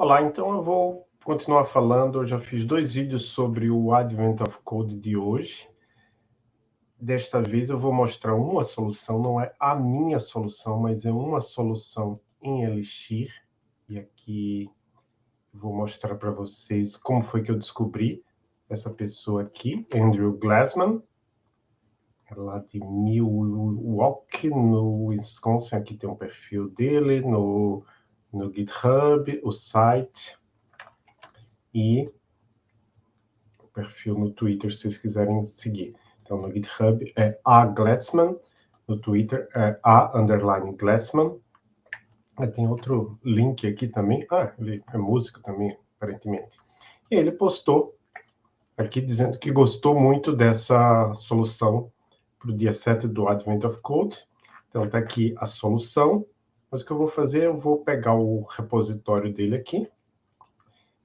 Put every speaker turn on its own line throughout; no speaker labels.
Olá, então eu vou continuar falando. Eu já fiz dois vídeos sobre o Advent of Code de hoje. Desta vez eu vou mostrar uma solução, não é a minha solução, mas é uma solução em Elixir. E aqui vou mostrar para vocês como foi que eu descobri essa pessoa aqui, Andrew Glassman, é lá de Milwaukee, no Wisconsin. Aqui tem um perfil dele, no no GitHub, o site e o perfil no Twitter, se vocês quiserem seguir. Então, no GitHub é a Glassman, no Twitter é a underline Glassman. Ah, tem outro link aqui também. Ah, ele é músico também, aparentemente. E ele postou aqui dizendo que gostou muito dessa solução para o dia 7 do Advent of Code. Então, está aqui a solução. Mas o que eu vou fazer, eu vou pegar o repositório dele aqui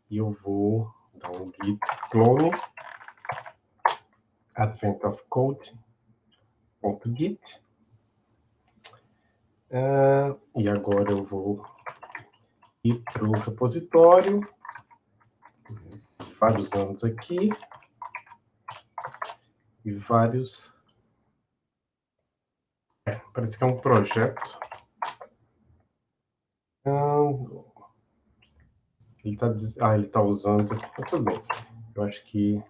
e eu vou dar um git clone advent of code git. Uh, e agora eu vou ir para o repositório. Vários anos aqui. E vários é, parece que é um projeto ele está ah, ele tá usando. Tá tudo bem. Eu acho que.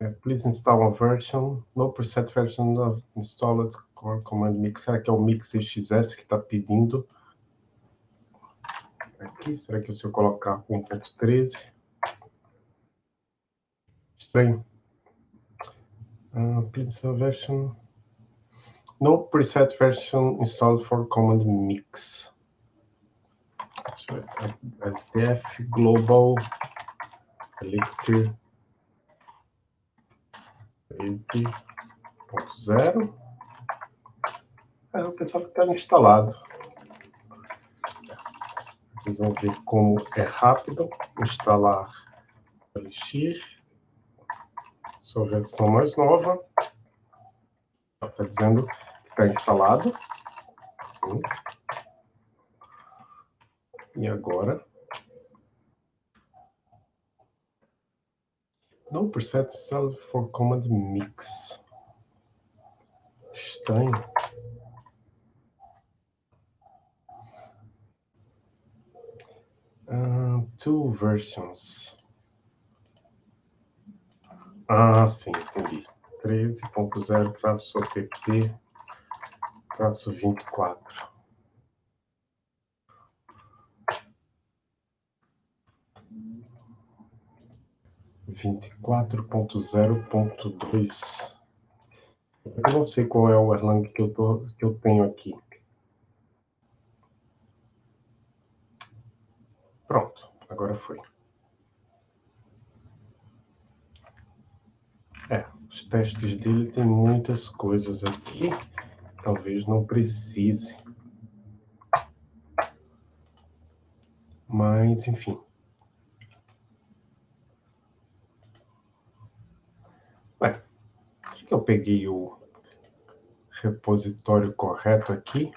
É, please install a version, no preset version of installed core command mix. Será que é o mix XS que está pedindo? Aqui, será que se eu colocar 1.13? Estranho. Uh, please version. No preset version installed for command mix. SDF Global Elixir 13.0. É, eu pensava que estava instalado. Vocês vão ver como é rápido instalar Elixir. Sua versão mais nova. Está dizendo que está instalado. Sim. E agora? No preset cell for command mix. Estranho. Uh, two versions. Ah, sim, entendi. 13.0 traço app traço 24. 24.0.2. Eu não sei qual é o Erlang que eu, tô, que eu tenho aqui. Pronto, agora foi. É, os testes dele tem muitas coisas aqui. Talvez não precise. Mas, enfim. Que eu peguei o repositório correto aqui?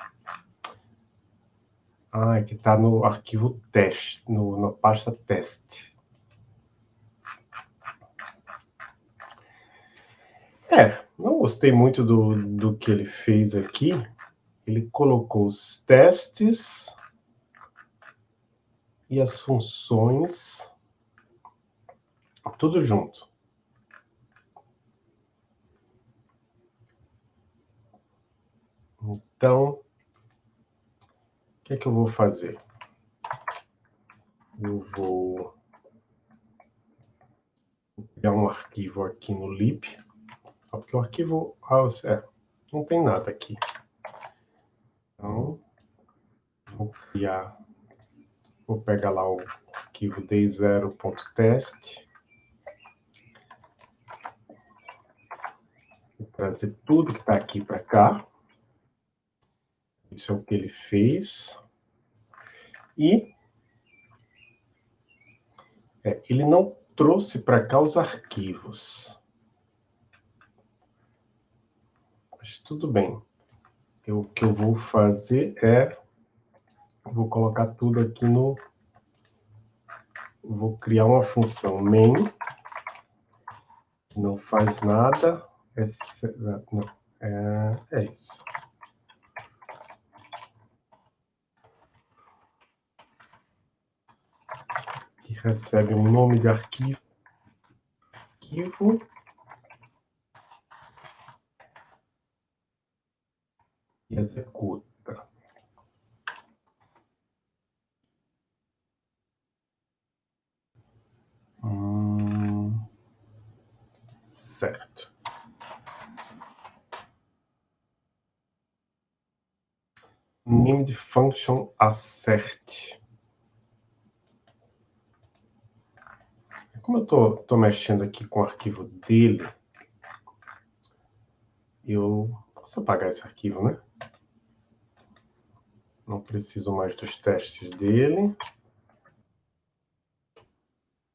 Ah, é que está no arquivo teste, no, na pasta teste. É, não gostei muito do, do que ele fez aqui. Ele colocou os testes e as funções tudo junto. Então, o que é que eu vou fazer? Eu vou criar um arquivo aqui no lib, porque o arquivo ah, é, não tem nada aqui. Então, vou criar, vou pegar lá o arquivo day0.test, trazer tudo que está aqui para cá. Isso é o que ele fez. E é, ele não trouxe para cá os arquivos. Mas tudo bem. Eu, o que eu vou fazer é... Vou colocar tudo aqui no vou criar uma função main, que não faz nada, é, é, é isso. Recebe um nome de arquivo, arquivo e executa. Hum, certo. De function assert. Como eu tô mexendo aqui com o arquivo dele, eu posso apagar esse arquivo, né? Não preciso mais dos testes dele.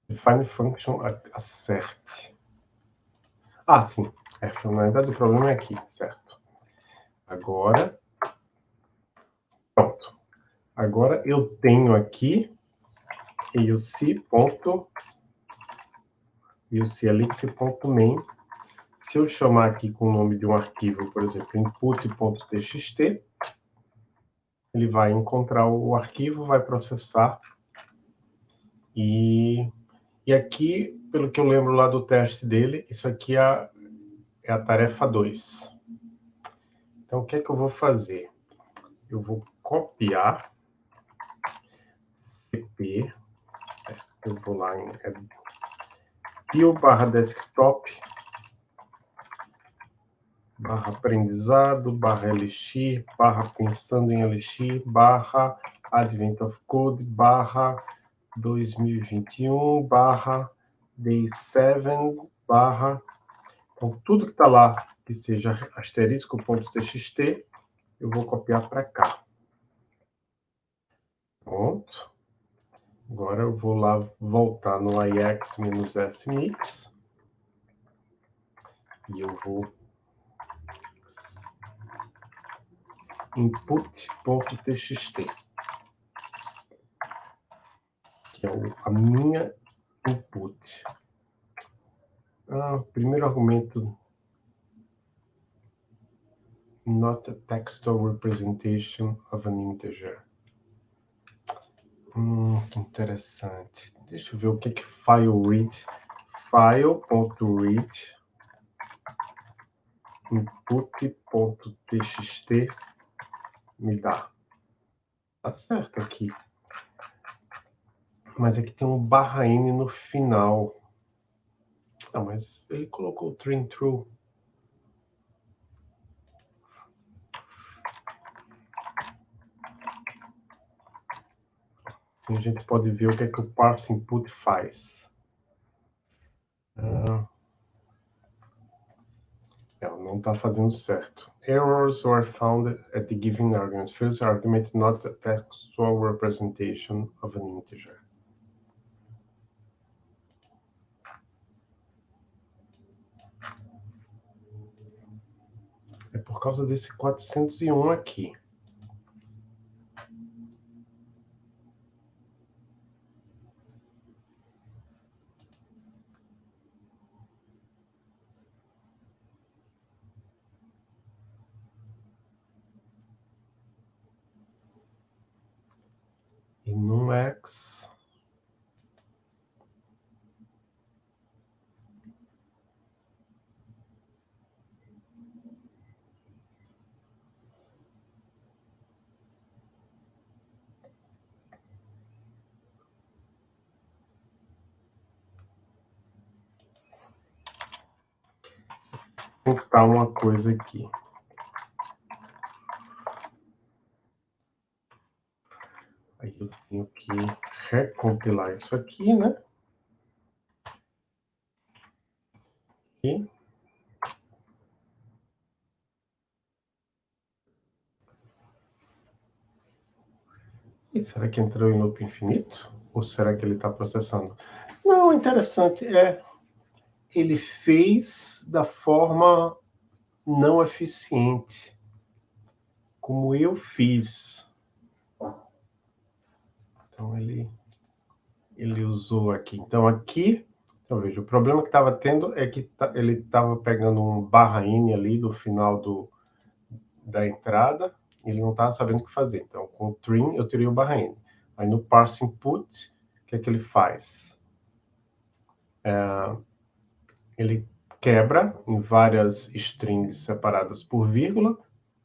Define function assert. Ah, sim. É, na verdade, o problema é aqui, certo? Agora, pronto. Agora eu tenho aqui euc.euclix.main. Se eu chamar aqui com o nome de um arquivo, por exemplo, input.txt, ele vai encontrar o arquivo, vai processar e e aqui, pelo que eu lembro lá do teste dele, isso aqui é a, é a tarefa 2. Então, o que é que eu vou fazer? Eu vou copiar cp, eu vou lá em bio barra desktop, barra aprendizado, barra lx, barra pensando em lx, barra advent of code, barra 2021 barra day 7 barra... Então, tudo que está lá, que seja asterisco.txt, eu vou copiar para cá. Pronto. Agora eu vou lá voltar no ix-smix. E eu vou input.txt que é a minha input. Ah, primeiro argumento, not a textual representation of an integer. Hum, que interessante. Deixa eu ver o que é que file read. File.read input.txt me dá. Tá certo aqui mas aqui tem um barra N no final. Ah, mas ele colocou o train Assim a gente pode ver o que é que o parse input faz. Ah, não está fazendo certo. Errors were found at the given argument. First argument not a textual representation of an integer. É por causa desse 401 aqui. E no X contar uma coisa aqui. Aí eu tenho que recompilar isso aqui, né? E será que entrou em loop infinito? Ou será que ele está processando? Não, interessante. É, ele fez da forma não eficiente, como eu fiz. Então, ele ele usou aqui. Então, aqui, então, veja, o problema que estava tendo é que tá, ele estava pegando um barra N ali do final do, da entrada, ele não estava sabendo o que fazer. Então, com o trim, eu teria o barra N. Aí, no parse input, o que é que ele faz? É, ele quebra em várias strings separadas por vírgula.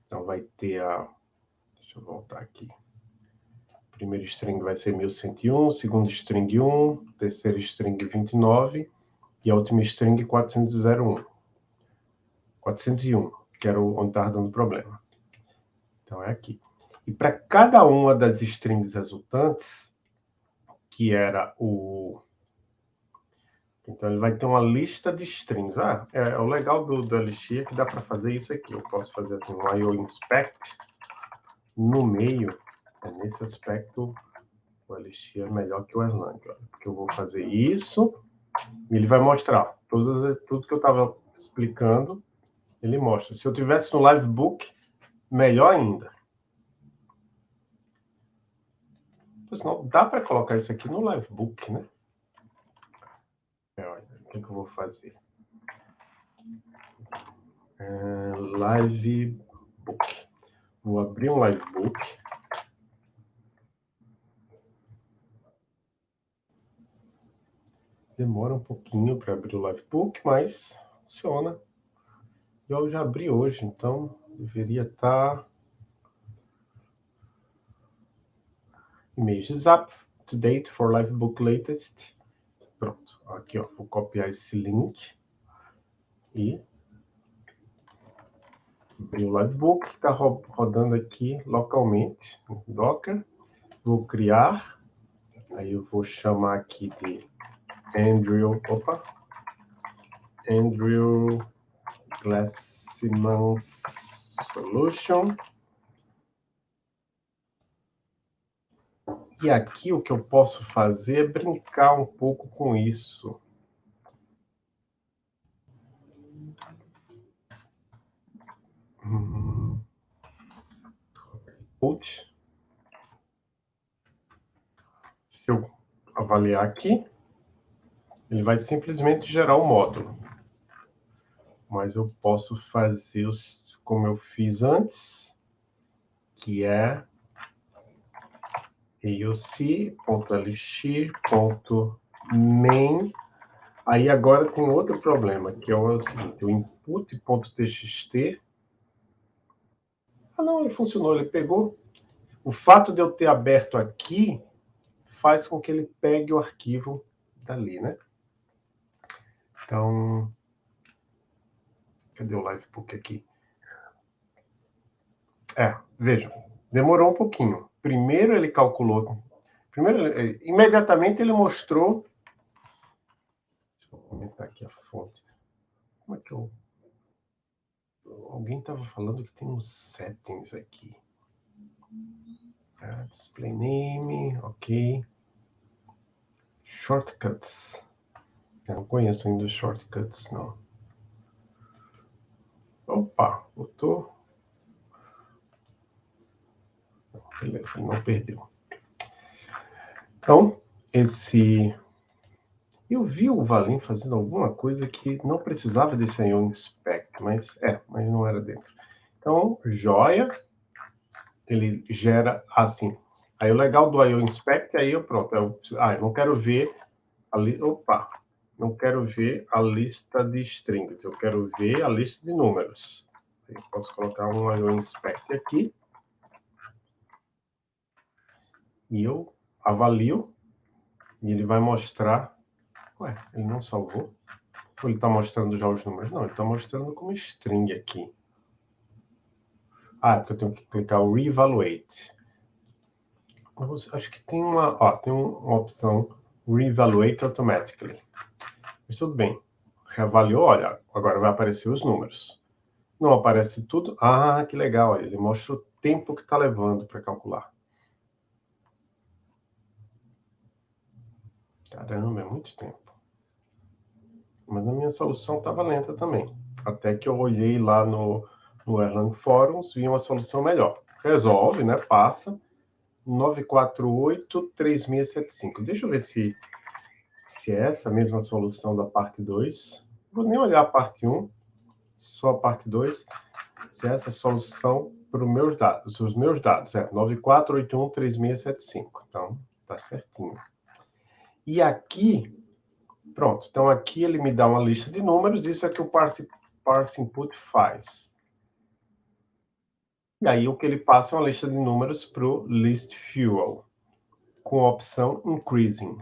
Então, vai ter a... Deixa eu voltar aqui primeiro string vai ser 1101, segundo string 1, terceiro string 29 e a última string 401. 401, que era onde estava dando problema. Então é aqui. E para cada uma das strings resultantes, que era o... Então ele vai ter uma lista de strings. Ah, é, é o legal do, do Elixir é que dá para fazer isso aqui. Eu posso fazer assim, um IO inspect no meio é, nesse aspecto, o Elixir é melhor que o Erlang, porque eu vou fazer isso e ele vai mostrar tudo, tudo que eu estava explicando, ele mostra. Se eu tivesse no Livebook, melhor ainda. Senão, dá para colocar isso aqui no Livebook, né? Que, eu vou fazer? É, livebook. Vou abrir um Livebook. Demora um pouquinho para abrir o Livebook, mas funciona. Eu já abri hoje, então deveria estar... Tá Images up to date for Livebook latest. Pronto, aqui ó, vou copiar esse link e abrir o Livebook, que está rodando aqui localmente Docker. Vou criar, aí eu vou chamar aqui de Andrew, opa, Andrew Glassman's Solution. E aqui o que eu posso fazer é brincar um pouco com isso. Hum. Se eu avaliar aqui, ele vai simplesmente gerar o um módulo. Mas eu posso fazer como eu fiz antes, que é aoc.elixir.main. Aí agora tem outro problema, que é o seguinte, o input.txt. Ah, não, ele funcionou, ele pegou. O fato de eu ter aberto aqui faz com que ele pegue o arquivo dali, né? Então, cadê o Livebook aqui? É, vejam, demorou um pouquinho. Primeiro ele calculou, primeiro, imediatamente ele mostrou, deixa eu comentar aqui a fonte. Como é que eu... Alguém estava falando que tem uns settings aqui. Ah, display name, ok. Shortcuts. Eu não conheço ainda os shortcuts, não. Opa, botou. Beleza, não perdeu. Então, esse... Eu vi o Valim fazendo alguma coisa que não precisava desse IO Inspect, mas é, mas não era dentro. Então, joia, ele gera assim. Aí o legal do IO Inspect, aí eu pronto, eu, ah, eu não quero ver ali, opa, não quero ver a lista de strings, eu quero ver a lista de números. Eu posso colocar um IO inspect aqui. E eu avalio, e ele vai mostrar... Ué, ele não salvou? Ou ele está mostrando já os números? Não, ele está mostrando como string aqui. Ah, é porque eu tenho que clicar o Reevaluate. Acho que tem uma, ó, tem uma opção Reevaluate Automatically. Mas tudo bem. Reavaliou, olha, agora vai aparecer os números. Não aparece tudo? Ah, que legal, olha, ele mostra o tempo que está levando para calcular. Caramba, é muito tempo. Mas a minha solução estava lenta também. Até que eu olhei lá no, no Erlang Forums, vi uma solução melhor. Resolve, né? Passa, 948-3675. Deixa eu ver se, se é essa mesma solução da parte 2. Vou nem olhar a parte 1, só a parte 2. Se é essa solução para os meus dados. Os meus dados é 94813675. Então, tá certinho. E aqui, pronto. Então, aqui ele me dá uma lista de números. Isso é que o parse, parse input faz. E aí o que ele passa é uma lista de números para o list fuel, com a opção increasing.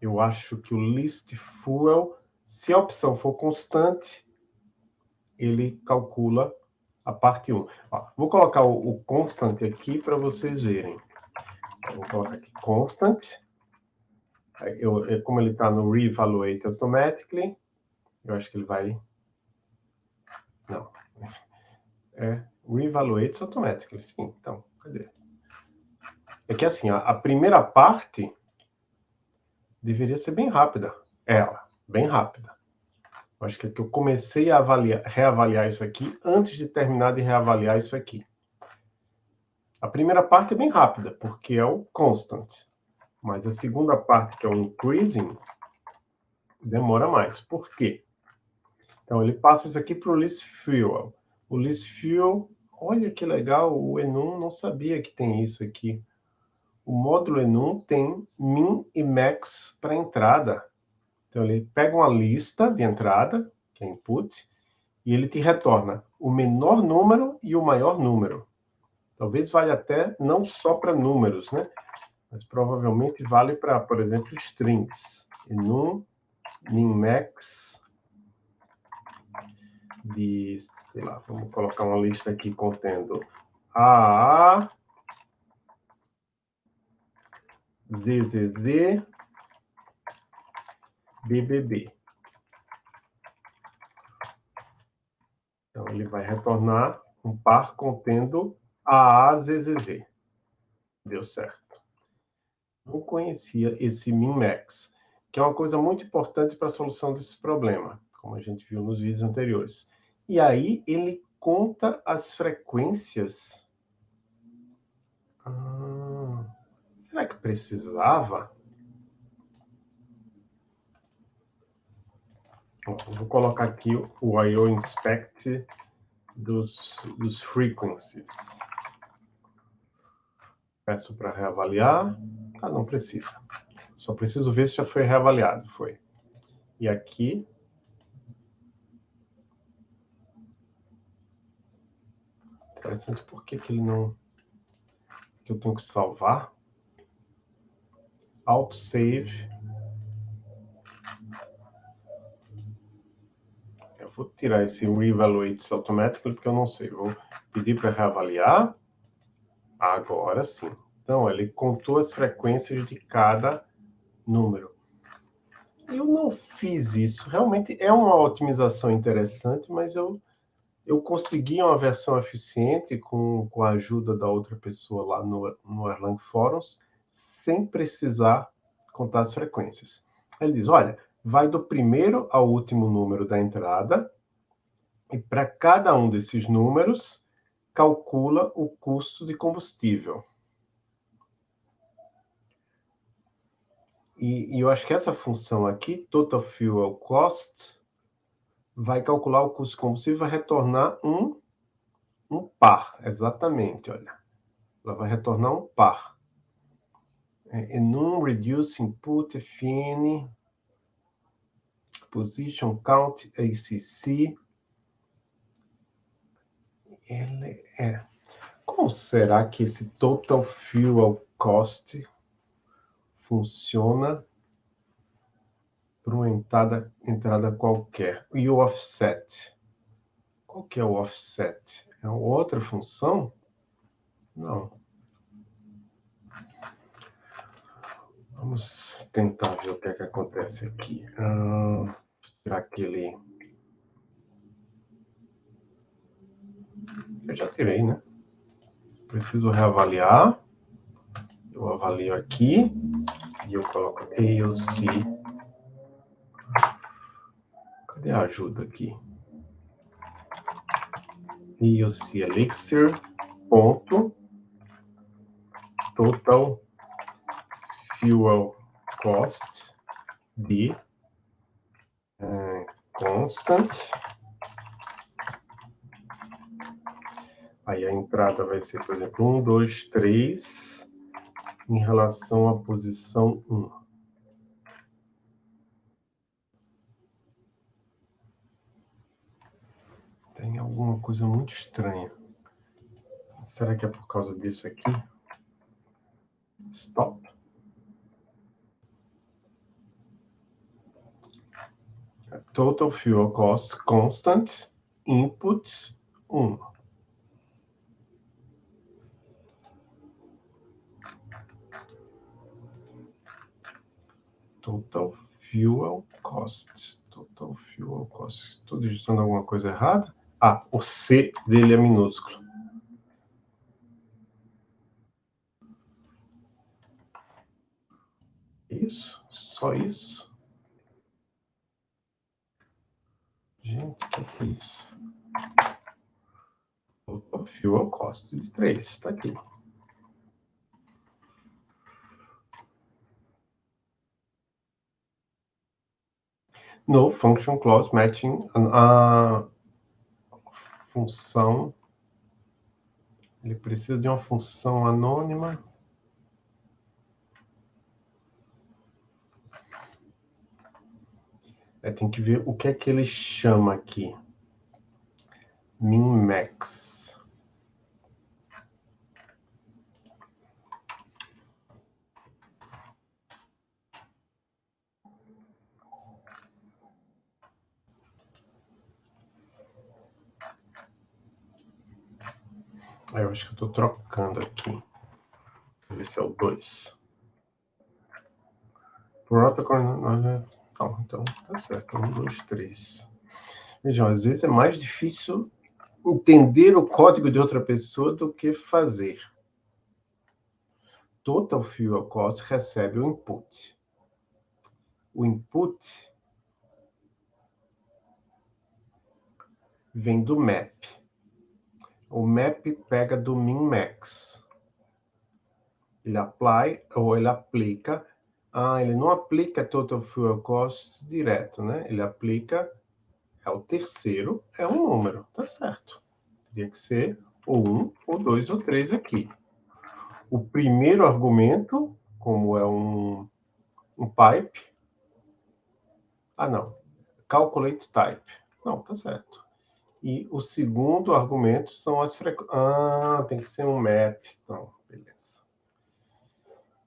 Eu acho que o list fuel, se a opção for constante, ele calcula a parte 1. Ó, vou colocar o, o constant aqui para vocês verem. Vou colocar aqui constant. Eu, como ele está no reevaluate automatically, eu acho que ele vai... Não, é reevaluates automatically, sim. Então, cadê? É que assim, a, a primeira parte deveria ser bem rápida. Ela, bem rápida. Eu acho que, é que eu comecei a avaliar, reavaliar isso aqui antes de terminar de reavaliar isso aqui. A primeira parte é bem rápida, porque é o constant. Mas a segunda parte, que é o increasing, demora mais. Por quê? Então, ele passa isso aqui para o list fuel. O list fuel, olha que legal, o Enum não sabia que tem isso aqui. O módulo Enum tem min e max para entrada. Então, ele pega uma lista de entrada, que é input, e ele te retorna o menor número e o maior número. Talvez valha até não só para números, né? Mas provavelmente vale para, por exemplo, strings. Enum, min, max de sei lá, vamos colocar uma lista aqui contendo A, ZZZ, BBB. Então, ele vai retornar um par contendo AAZZZ. Deu certo. Não conhecia esse min-max, que é uma coisa muito importante para a solução desse problema, como a gente viu nos vídeos anteriores. E aí ele conta as frequências. Ah, será que precisava? Vou colocar aqui o I.O. Inspect dos, dos frequencies. Peço para reavaliar. Ah, não precisa. Só preciso ver se já foi reavaliado. Foi. E aqui Interessante por que, que ele não... Que eu tenho que salvar. Autosave. Eu vou tirar esse Reevaluate Automatically, porque eu não sei. vou pedir para reavaliar. Agora sim. Então, ele contou as frequências de cada número. Eu não fiz isso. Realmente é uma otimização interessante, mas eu eu consegui uma versão eficiente com, com a ajuda da outra pessoa lá no, no Erlang Forums, sem precisar contar as frequências. Ele diz, olha, vai do primeiro ao último número da entrada, e para cada um desses números, calcula o custo de combustível. E, e eu acho que essa função aqui, Total Fuel Cost, vai calcular o custo de combustível vai retornar um, um par, exatamente, olha. Ela vai retornar um par. É, enum reduce input fine position count ACC. Ele é. Como será que esse total fuel cost funciona para uma entrada, entrada qualquer. E o offset? Qual que é o offset? É outra função? Não. Vamos tentar ver o que é que acontece aqui. Ah, tirar aquele... Eu já tirei, né? Preciso reavaliar. Eu avalio aqui e eu coloco AOC Cadê a ajuda aqui? EOC Elixir, ponto, total fuel cost de uh, constant. Aí a entrada vai ser, por exemplo, 1, 2, 3, em relação à posição 1. Tem alguma coisa muito estranha. Será que é por causa disso aqui? Stop. Total fuel cost constant input 1. Total fuel cost. Total fuel cost. Estou digitando alguma coisa errada? Ah, o C dele é minúsculo. Isso? Só isso? Gente, o que é isso? O fuel cost de 3, está aqui. No function clause matching a função. Ele precisa de uma função anônima. É, tem que ver o que é que ele chama aqui. Min-max. Ah, eu acho que eu estou trocando aqui. Esse é o 2. Protocol. Não, então tá certo. 1, 2, 3. Vejam, às vezes é mais difícil entender o código de outra pessoa do que fazer. Total Fuel Cost recebe o input. O input vem do map. O map pega do min-max. Ele apply, ou ele aplica. Ah, ele não aplica total fuel cost direto, né? Ele aplica, é o terceiro, é um número, tá certo. Teria que ser ou um, ou dois, ou três aqui. O primeiro argumento, como é um, um pipe, ah, não, calculate type. Não, tá certo. E o segundo argumento são as frequências. Ah, tem que ser um map. Então, beleza.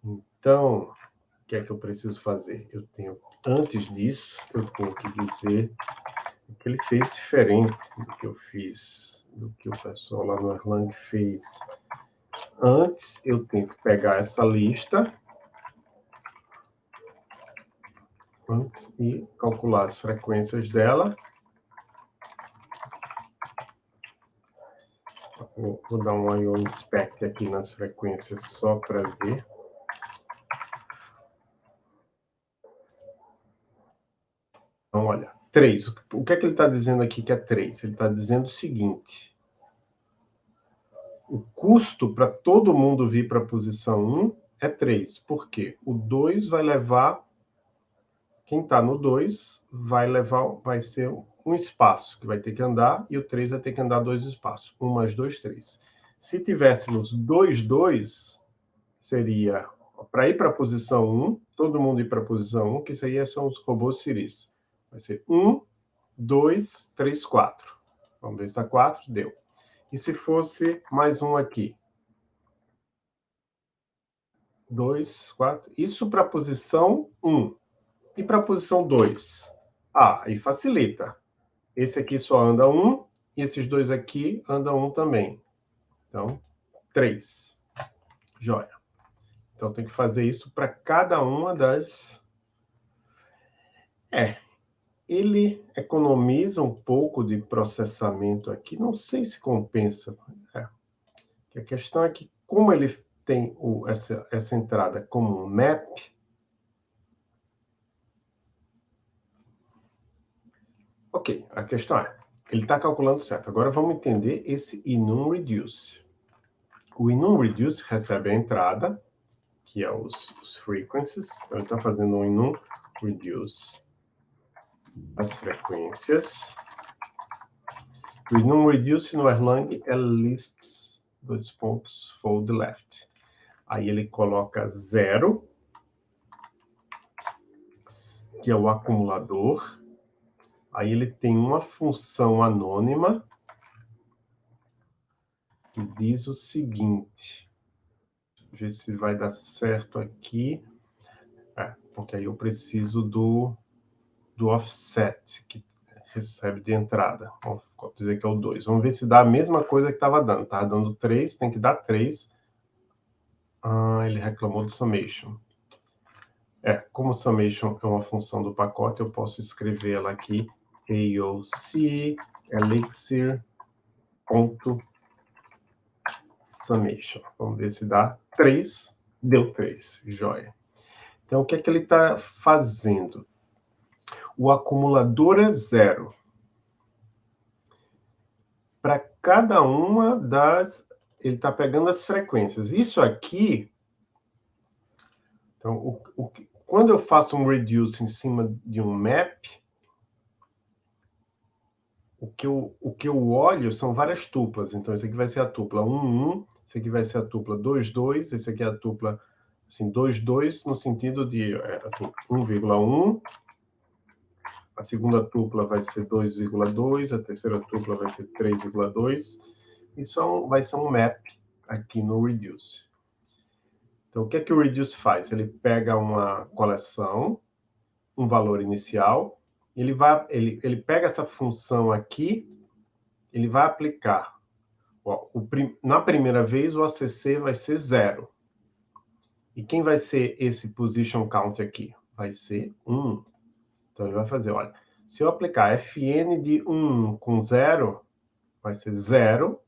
Então, o que é que eu preciso fazer? Eu tenho, antes disso, eu tenho que dizer que ele fez diferente do que eu fiz, do que o pessoal lá no Erlang fez. Antes, eu tenho que pegar essa lista antes e calcular as frequências dela Vou, vou dar um IO inspect aqui nas frequências só para ver. Então, olha, 3. O que é que ele está dizendo aqui que é 3? Ele está dizendo o seguinte. O custo para todo mundo vir para a posição 1 é 3. Por quê? O 2 vai levar... Quem está no 2 vai levar, vai ser um espaço que vai ter que andar e o 3 vai ter que andar dois espaços. 1 mais 2, 3. Se tivéssemos 2, 2, seria para ir para a posição 1, todo mundo ir para a posição 1, que isso aí são os robôs Siris. Vai ser 1, 2, 3, 4. Vamos ver se está 4, deu. E se fosse mais um aqui? 2, 4. Isso para a posição 1. E para a posição 2? Ah, aí facilita. Esse aqui só anda um, e esses dois aqui andam um também. Então, três. Joia. Então, tem que fazer isso para cada uma das... É, ele economiza um pouco de processamento aqui, não sei se compensa. É. A questão é que, como ele tem o, essa, essa entrada como um map, Ok, a questão é, ele está calculando certo. Agora vamos entender esse enum reduce. o enum reduce recebe a entrada, que é os, os frequencies. Então, ele está fazendo um enum reduce as frequências. O enum reduce no Erlang é lists, dois pontos, fold left. Aí ele coloca zero, que é o acumulador. Aí ele tem uma função anônima, que diz o seguinte. Ver se vai dar certo aqui. É, porque aí eu preciso do, do offset, que recebe de entrada. Vamos dizer que é o 2. Vamos ver se dá a mesma coisa que estava dando. Estava dando 3, tem que dar 3. Ah, ele reclamou do summation. É, como summation é uma função do pacote, eu posso escrever ela aqui, AOC elixir ponto summation. Vamos ver se dá 3. Deu 3, joia. Então, o que é que ele está fazendo? O acumulador é zero. Para cada uma das... Ele está pegando as frequências. Isso aqui... Então, o, o, quando eu faço um reduce em cima de um map, o que, eu, o que eu olho são várias tuplas. Então, esse aqui vai ser a tupla 1, 1, esse aqui vai ser a tupla 2, 2, esse aqui é a tupla assim, 2, 2, no sentido de é, assim, 1,1, a segunda tupla vai ser 2,2, a terceira tupla vai ser 3,2. Isso é um, vai ser um map aqui no Reduce. Então, o que é que o Reduce faz? Ele pega uma coleção, um valor inicial, ele, vai, ele, ele pega essa função aqui, ele vai aplicar Ó, o, na primeira vez, o ACC vai ser zero. E quem vai ser esse position count aqui? Vai ser 1. Então, ele vai fazer, olha, se eu aplicar fn de 1 com 0, vai ser 0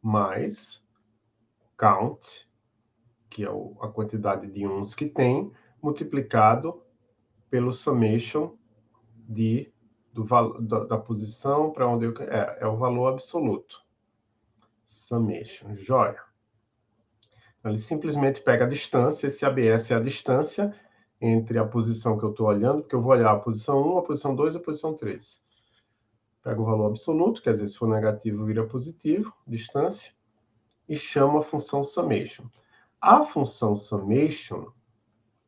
mais count, que é a quantidade de uns que tem, multiplicado pelo summation de, do, da, da posição para onde eu... É, é o valor absoluto summation, joia. Então, ele simplesmente pega a distância, esse ABS é a distância entre a posição que eu estou olhando, porque eu vou olhar a posição 1, a posição 2 e a posição 3. Pega o valor absoluto, quer dizer, se for negativo vira positivo, distância, e chama a função summation. A função summation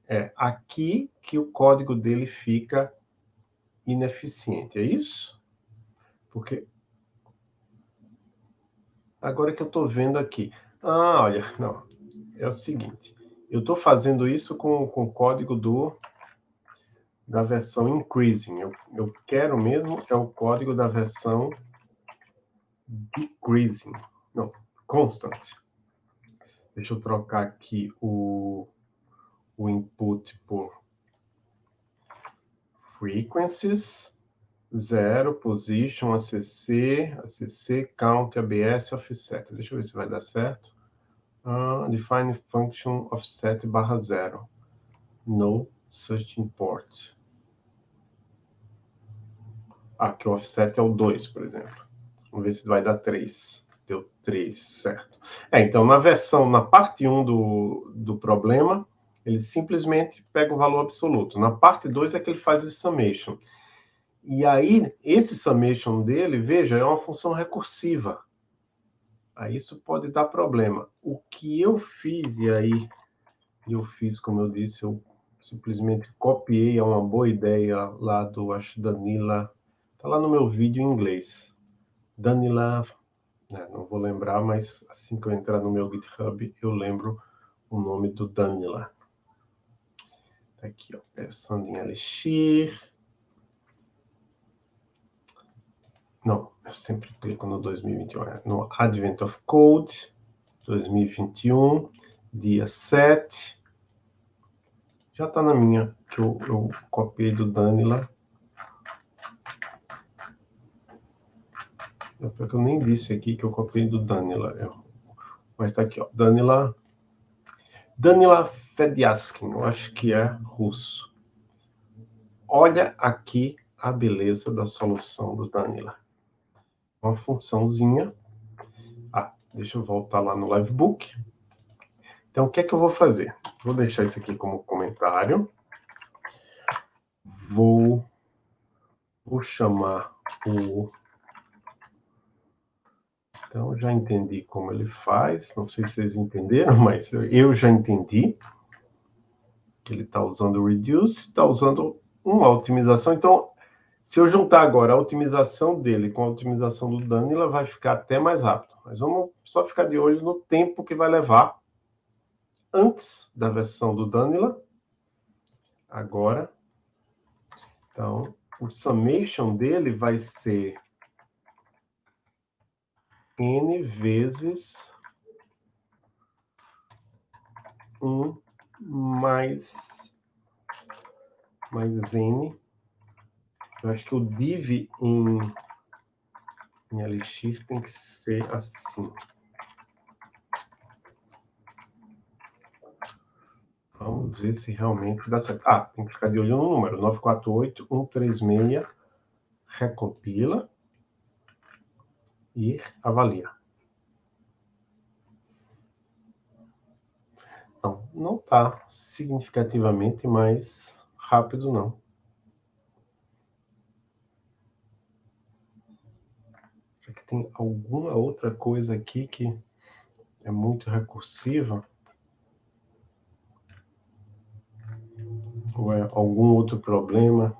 é aqui que o código dele fica ineficiente, é isso? Porque Agora que eu estou vendo aqui. Ah, olha, não. É o seguinte. Eu estou fazendo isso com, com o código do, da versão increasing. Eu, eu quero mesmo é o código da versão decreasing. Não, constant. Deixa eu trocar aqui o, o input por frequencies. Zero, position, ACC, ACC, count, ABS, offset. Deixa eu ver se vai dar certo. Uh, define function offset barra zero. No such import. Que o offset é o 2, por exemplo. Vamos ver se vai dar 3. Deu 3, certo. É, então, na versão, na parte 1 do, do problema, ele simplesmente pega o valor absoluto. Na parte 2 é que ele faz esse summation. E aí, esse summation dele, veja, é uma função recursiva. Aí isso pode dar problema. O que eu fiz, e aí eu fiz, como eu disse, eu simplesmente copiei, é uma boa ideia lá do, acho, Danila, tá lá no meu vídeo em inglês. Danila, né, não vou lembrar, mas assim que eu entrar no meu GitHub, eu lembro o nome do Danila. Tá aqui, ó, pensando em Elixir, Não, eu sempre clico no 2021. É no Advent of Code, 2021, dia 7. Já está na minha, que eu, eu copiei do Danila. É porque eu nem disse aqui que eu copiei do Danila. Eu, mas está aqui, ó. Danila. Danila Fediaskin, eu acho que é russo. Olha aqui a beleza da solução do Danila uma funçãozinha. Ah, Deixa eu voltar lá no Livebook. Então, o que é que eu vou fazer? Vou deixar isso aqui como comentário. Vou, vou chamar o... Então, já entendi como ele faz. Não sei se vocês entenderam, mas eu já entendi. Que ele está usando o reduce, está usando uma otimização. Então, se eu juntar agora a otimização dele com a otimização do Danila, vai ficar até mais rápido. Mas vamos só ficar de olho no tempo que vai levar antes da versão do Danila. Agora. Então, o summation dele vai ser n vezes 1 mais, mais n eu acho que o div em, em Elixir tem que ser assim. Vamos ver se realmente dá certo. Ah, tem que ficar de olho no número. 948136, recompila e avalia. Não, não está significativamente mais rápido, não. tem alguma outra coisa aqui que é muito recursiva? Ou é algum outro problema?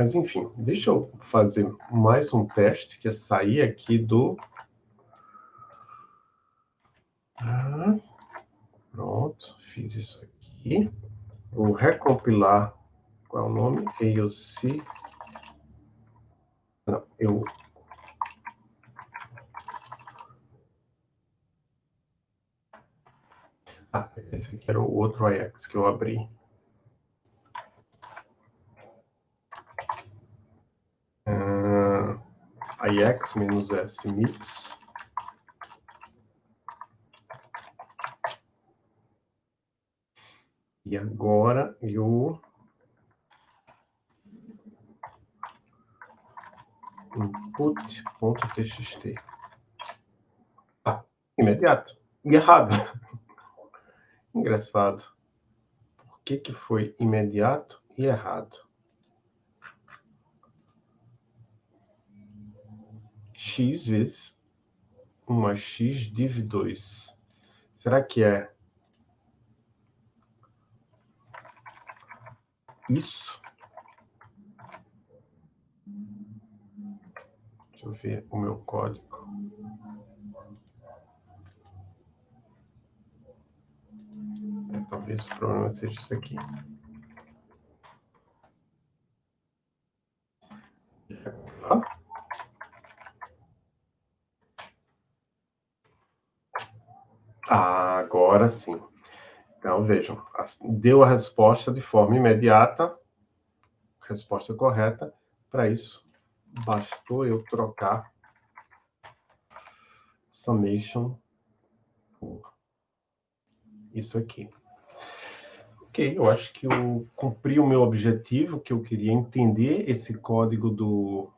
Mas, enfim, deixa eu fazer mais um teste, que é sair aqui do... Ah, pronto, fiz isso aqui. Vou recompilar, qual é o nome? AOC. Não, eu... Ah, esse aqui era o outro Ajax que eu abri. Ix menos s mix. E agora eu input.txt. Ah, imediato. Errado. Engraçado. Por que, que foi imediato e errado? X vezes 1 mais x div 2. Será que é isso? Deixa eu ver o meu código. É, talvez o problema seja isso aqui. Agora sim. Então, vejam, deu a resposta de forma imediata, resposta correta. Para isso, bastou eu trocar summation por isso aqui. Ok, eu acho que eu cumpri o meu objetivo, que eu queria entender esse código do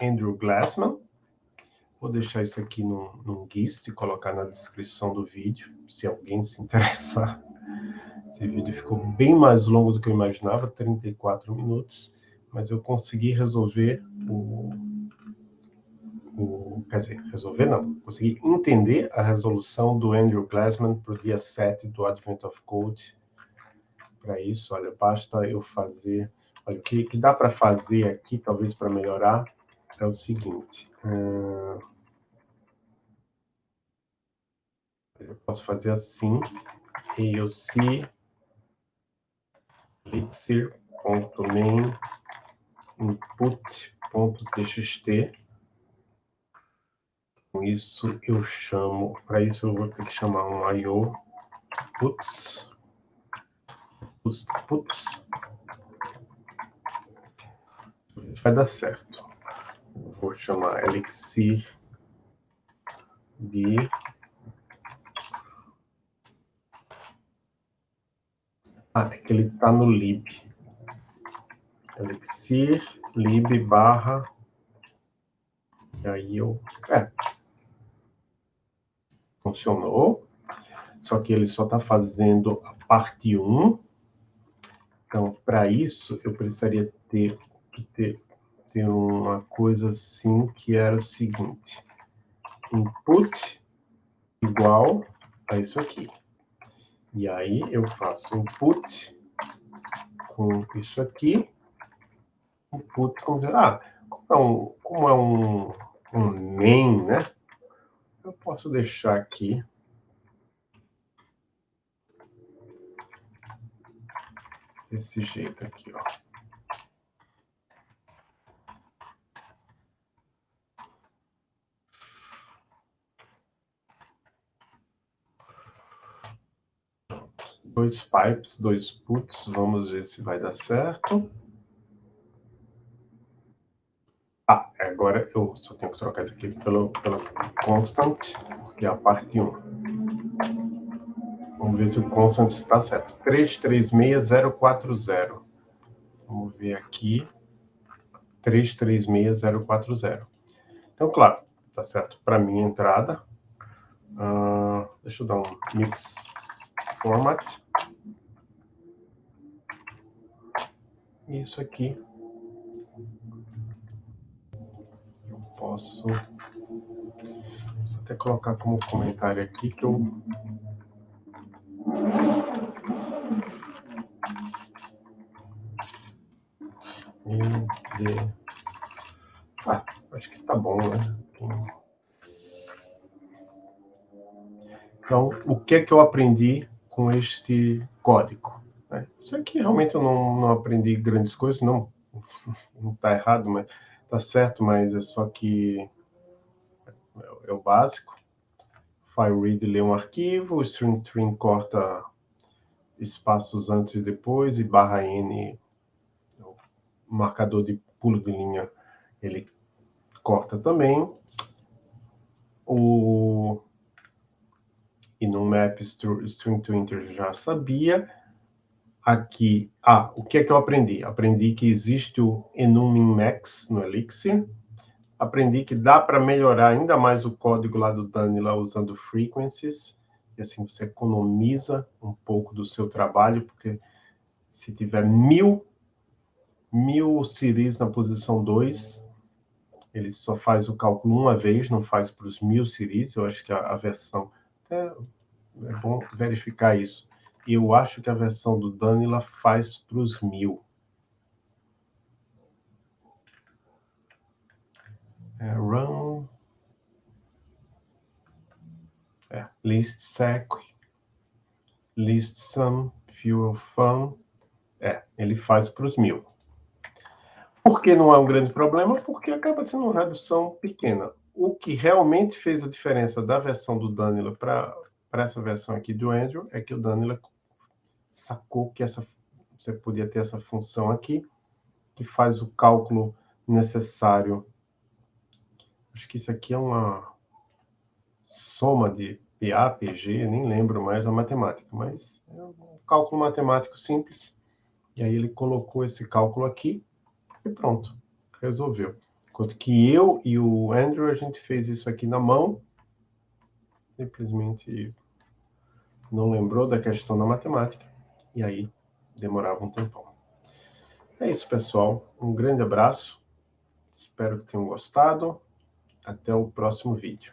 Andrew Glassman. Vou deixar isso aqui no GIST e colocar na descrição do vídeo, se alguém se interessar. Esse vídeo ficou bem mais longo do que eu imaginava, 34 minutos, mas eu consegui resolver o... o quer dizer, resolver não, consegui entender a resolução do Andrew Glassman para o dia 7 do Advent of Code. Para isso, olha, basta eu fazer... Olha, o que, que dá para fazer aqui, talvez para melhorar, é o seguinte... Uh Eu posso fazer assim, AOC elixir.main input.txt. Com isso eu chamo, para isso eu vou ter que chamar um IO puts, puts, puts. Vai dar certo. Vou chamar elixir de Ah, é que ele está no lib. Elixir, lib barra. E aí eu. É. Funcionou. Só que ele só está fazendo a parte 1. Então, para isso, eu precisaria ter, ter, ter uma coisa assim que era o seguinte. Input igual a isso aqui. E aí eu faço input com isso aqui, input com... Ah, como é um, como é um, um main, né? Eu posso deixar aqui desse jeito aqui, ó. Dois pipes, dois puts, vamos ver se vai dar certo. Ah, agora eu só tenho que trocar isso aqui pelo, pelo constant, porque é a parte 1. Vamos ver se o constant está certo. 336040. Vamos ver aqui. 336040. Então, claro, está certo para minha entrada. Uh, deixa eu dar um mix format. Isso aqui. Eu posso, posso até colocar como comentário aqui que eu de... Ah, acho que tá bom, né? Então, o que é que eu aprendi com este código. Né? Isso aqui realmente eu não, não aprendi grandes coisas, não está errado, mas está certo, mas é só que é, é o básico. File read lê um arquivo, string string corta espaços antes e depois, e barra n, o marcador de pulo de linha, ele corta também. O e no map string to integer já sabia. Aqui, ah, o que é que eu aprendi? Aprendi que existe o enum max no Elixir. Aprendi que dá para melhorar ainda mais o código lá do Danila usando frequencies. E assim você economiza um pouco do seu trabalho, porque se tiver mil, mil series na posição 2, ele só faz o cálculo uma vez, não faz para os mil series. Eu acho que a, a versão é, é bom verificar isso. Eu acho que a versão do Danila faz para os mil. É, run. É, list sec. List sum. Fuel fun. É, ele faz para os mil. Por que não é um grande problema? Porque acaba sendo uma redução pequena o que realmente fez a diferença da versão do Danilo para essa versão aqui do Andrew é que o Danilo sacou que essa, você podia ter essa função aqui, que faz o cálculo necessário. Acho que isso aqui é uma soma de PA, PG, nem lembro mais a matemática, mas é um cálculo matemático simples. E aí ele colocou esse cálculo aqui e pronto, resolveu. Enquanto que eu e o Andrew, a gente fez isso aqui na mão, simplesmente não lembrou da questão da matemática, e aí demorava um tempão. É isso, pessoal. Um grande abraço. Espero que tenham gostado. Até o próximo vídeo.